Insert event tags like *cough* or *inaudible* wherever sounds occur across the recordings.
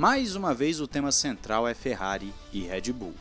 Mais uma vez o tema central é Ferrari e Red Bull.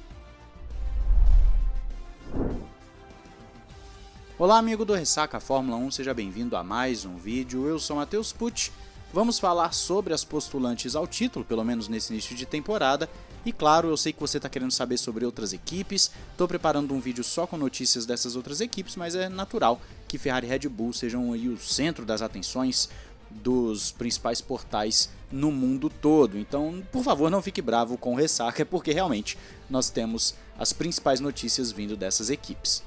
Olá amigo do Ressaca Fórmula 1, seja bem-vindo a mais um vídeo, eu sou Matheus Pucci. Vamos falar sobre as postulantes ao título, pelo menos nesse início de temporada, e claro, eu sei que você está querendo saber sobre outras equipes, estou preparando um vídeo só com notícias dessas outras equipes, mas é natural que Ferrari e Red Bull sejam aí o centro das atenções dos principais portais no mundo todo. Então, por favor, não fique bravo com o Ressaca, *laughs* porque realmente nós temos as principais notícias vindo dessas equipes.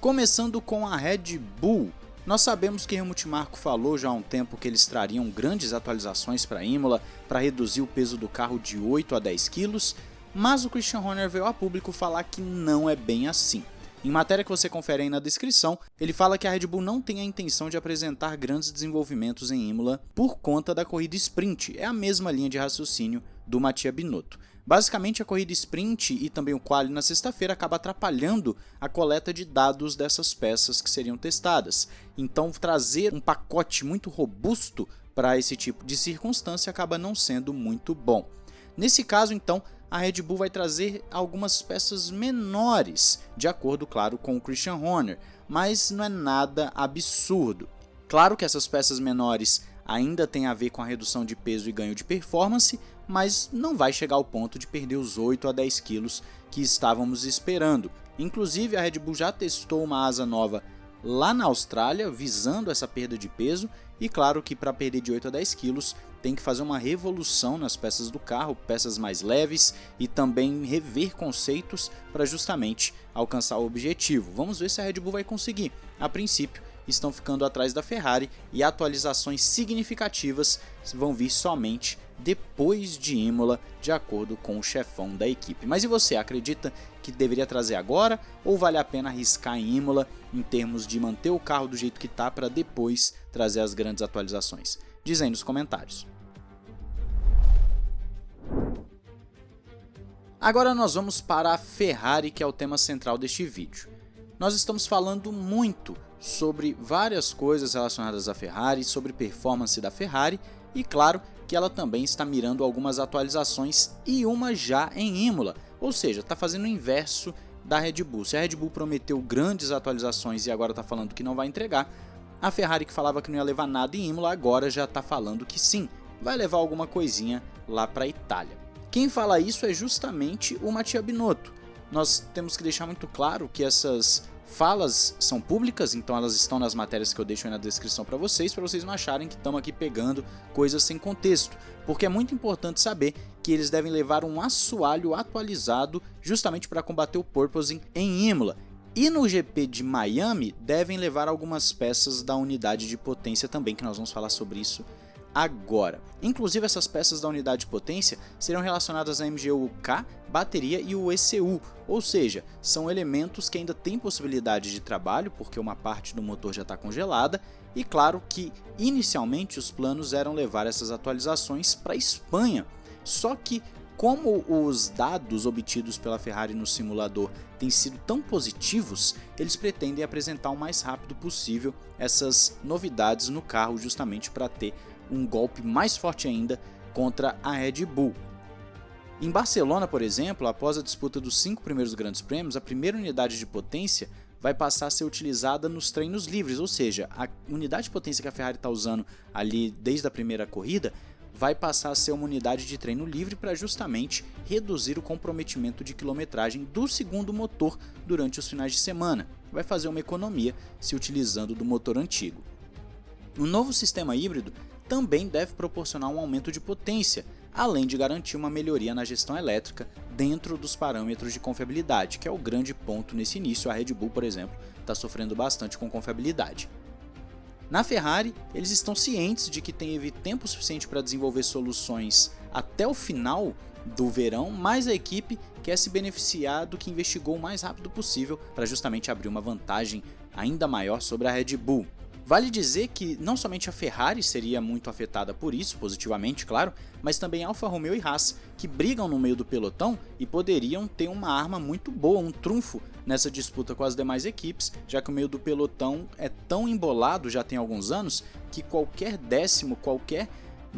Começando com a Red Bull, nós sabemos que Helmut Marko falou já há um tempo que eles trariam grandes atualizações para a Imola para reduzir o peso do carro de 8 a 10 quilos, mas o Christian Horner veio a público falar que não é bem assim. Em matéria que você confere aí na descrição, ele fala que a Red Bull não tem a intenção de apresentar grandes desenvolvimentos em Imola por conta da corrida sprint, é a mesma linha de raciocínio do Mattia Binotto. Basicamente, a corrida sprint e também o quali na sexta-feira acaba atrapalhando a coleta de dados dessas peças que seriam testadas. Então, trazer um pacote muito robusto para esse tipo de circunstância acaba não sendo muito bom. Nesse caso, então, a Red Bull vai trazer algumas peças menores, de acordo, claro, com o Christian Horner, mas não é nada absurdo. Claro que essas peças menores ainda têm a ver com a redução de peso e ganho de performance, mas não vai chegar ao ponto de perder os 8 a 10 quilos que estávamos esperando. Inclusive, a Red Bull já testou uma asa nova lá na Austrália, visando essa perda de peso, e claro que para perder de 8 a 10 quilos tem que fazer uma revolução nas peças do carro, peças mais leves e também rever conceitos para justamente alcançar o objetivo. Vamos ver se a Red Bull vai conseguir. A princípio, estão ficando atrás da Ferrari e atualizações significativas vão vir somente depois de Imola, de acordo com o chefão da equipe. Mas e você, acredita que deveria trazer agora ou vale a pena arriscar em Imola em termos de manter o carro do jeito que está para depois trazer as grandes atualizações? Diz aí nos comentários. Agora nós vamos para a Ferrari, que é o tema central deste vídeo. Nós estamos falando muito sobre várias coisas relacionadas à Ferrari, sobre performance da Ferrari e claro que ela também está mirando algumas atualizações e uma já em Imola, ou seja, está fazendo o inverso da Red Bull. Se a Red Bull prometeu grandes atualizações e agora está falando que não vai entregar, a Ferrari que falava que não ia levar nada em Imola agora já está falando que sim, vai levar alguma coisinha lá para a Itália. Quem fala isso é justamente o Mattia Binotto. Nós temos que deixar muito claro que essas falas são públicas, então elas estão nas matérias que eu deixo aí na descrição para vocês, para vocês não acharem que estamos aqui pegando coisas sem contexto, porque é muito importante saber que eles devem levar um assoalho atualizado justamente para combater o porpoising em Imola. E no GP de Miami devem levar algumas peças da unidade de potência também, que nós vamos falar sobre isso agora. Inclusive essas peças da unidade de potência serão relacionadas à MGU-K, bateria e o ECU, ou seja, são elementos que ainda têm possibilidade de trabalho porque uma parte do motor já está congelada e claro que inicialmente os planos eram levar essas atualizações para a Espanha, só que como os dados obtidos pela Ferrari no simulador têm sido tão positivos, eles pretendem apresentar o mais rápido possível essas novidades no carro justamente para ter um golpe mais forte ainda contra a Red Bull. Em Barcelona, por exemplo, após a disputa dos cinco primeiros grandes prêmios, a primeira unidade de potência vai passar a ser utilizada nos treinos livres, ou seja, a unidade de potência que a Ferrari está usando ali desde a primeira corrida vai passar a ser uma unidade de treino livre para justamente reduzir o comprometimento de quilometragem do segundo motor durante os finais de semana. Vai fazer uma economia se utilizando do motor antigo. O novo sistema híbrido também deve proporcionar um aumento de potência, além de garantir uma melhoria na gestão elétrica dentro dos parâmetros de confiabilidade, que é o grande ponto nesse início. A Red Bull, por exemplo, está sofrendo bastante com confiabilidade. Na Ferrari, eles estão cientes de que teve tempo suficiente para desenvolver soluções até o final do verão, mas a equipe quer se beneficiar do que investigou o mais rápido possível para justamente abrir uma vantagem ainda maior sobre a Red Bull. Vale dizer que não somente a Ferrari seria muito afetada por isso, positivamente, claro, mas também Alfa Romeo e Haas, que brigam no meio do pelotão e poderiam ter uma arma muito boa, um trunfo nessa disputa com as demais equipes, já que o meio do pelotão é tão embolado já tem alguns anos que qualquer décimo, qualquer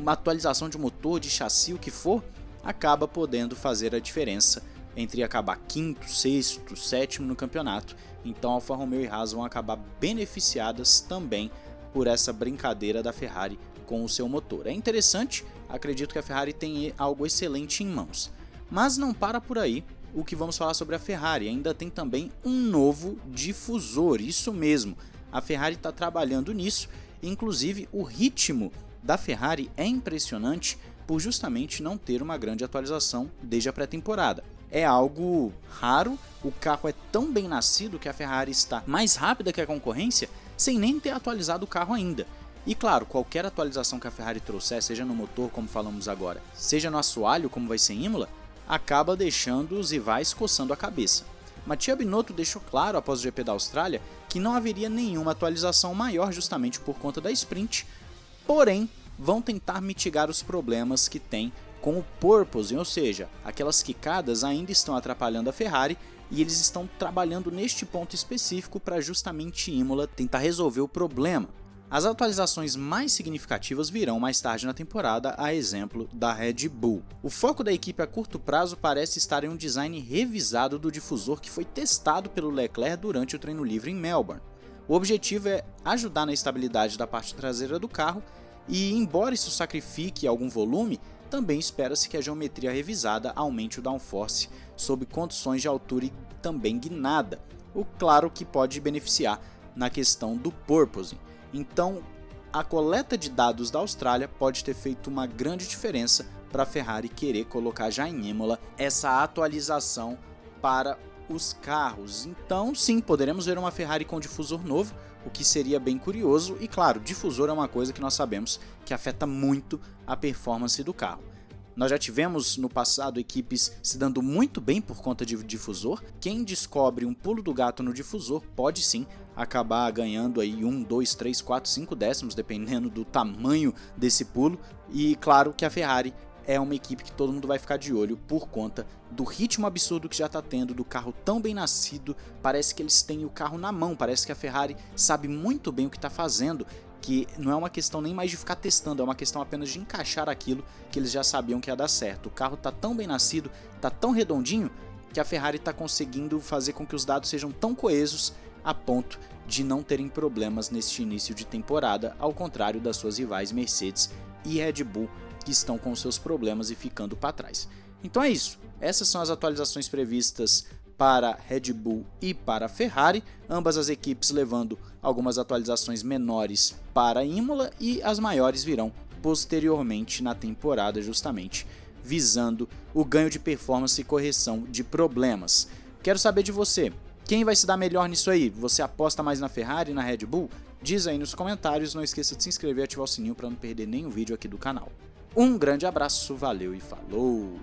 atualização de motor, de chassi, o que for, acaba podendo fazer a diferença entre acabar quinto, sexto, sétimo no campeonato. Então Alfa Romeo e Haas vão acabar beneficiadas também por essa brincadeira da Ferrari com o seu motor. É interessante, acredito que a Ferrari tem algo excelente em mãos. Mas não para por aí o que vamos falar sobre a Ferrari, ainda tem também um novo difusor, isso mesmo. A Ferrari está trabalhando nisso, inclusive o ritmo da Ferrari é impressionante por justamente não ter uma grande atualização desde a pré-temporada. É algo raro, o carro é tão bem nascido que a Ferrari está mais rápida que a concorrência sem nem ter atualizado o carro ainda. E claro, qualquer atualização que a Ferrari trouxer, seja no motor como falamos agora, seja no assoalho como vai ser em Imola, acaba deixando os rivais coçando a cabeça. Mattia Binotto deixou claro após o GP da Austrália que não haveria nenhuma atualização maior justamente por conta da sprint, porém vão tentar mitigar os problemas que tem com o porpoising, ou seja, aquelas quicadas ainda estão atrapalhando a Ferrari e eles estão trabalhando neste ponto específico para justamente Imola tentar resolver o problema. As atualizações mais significativas virão mais tarde na temporada, a exemplo da Red Bull. O foco da equipe a curto prazo parece estar em um design revisado do difusor que foi testado pelo Leclerc durante o treino livre em Melbourne. O objetivo é ajudar na estabilidade da parte traseira do carro e, embora isso sacrifique algum volume, também espera-se que a geometria revisada aumente o downforce sob condições de altura e também guinada, o claro que pode beneficiar na questão do porpoising. Então, a coleta de dados da Austrália pode ter feito uma grande diferença para a Ferrari querer colocar já em Imola essa atualização para os carros. Então, sim, poderemos ver uma Ferrari com difusor novo, o que seria bem curioso. E claro, difusor é uma coisa que nós sabemos que afeta muito a performance do carro. Nós já tivemos no passado equipes se dando muito bem por conta de difusor. Quem descobre um pulo do gato no difusor pode sim acabar ganhando aí 1, 2, 3, 4, 5 décimos, dependendo do tamanho desse pulo. E claro que a Ferrari é uma equipe que todo mundo vai ficar de olho por conta do ritmo absurdo que já está tendo, do carro tão bem nascido, parece que eles têm o carro na mão, parece que a Ferrari sabe muito bem o que está fazendo que não é uma questão nem mais de ficar testando, é uma questão apenas de encaixar aquilo que eles já sabiam que ia dar certo. O carro está tão bem nascido, está tão redondinho, que a Ferrari está conseguindo fazer com que os dados sejam tão coesos a ponto de não terem problemas neste início de temporada, ao contrário das suas rivais Mercedes e Red Bull, que estão com seus problemas e ficando para trás. Então é isso, essas são as atualizações previstas para Red Bull e para Ferrari, ambas as equipes levando algumas atualizações menores para Imola e as maiores virão posteriormente na temporada justamente visando o ganho de performance e correção de problemas. Quero saber de você, quem vai se dar melhor nisso aí? Você aposta mais na Ferrari na Red Bull? Diz aí nos comentários, não esqueça de se inscrever e ativar o sininho para não perder nenhum vídeo aqui do canal. Um grande abraço, valeu e falou!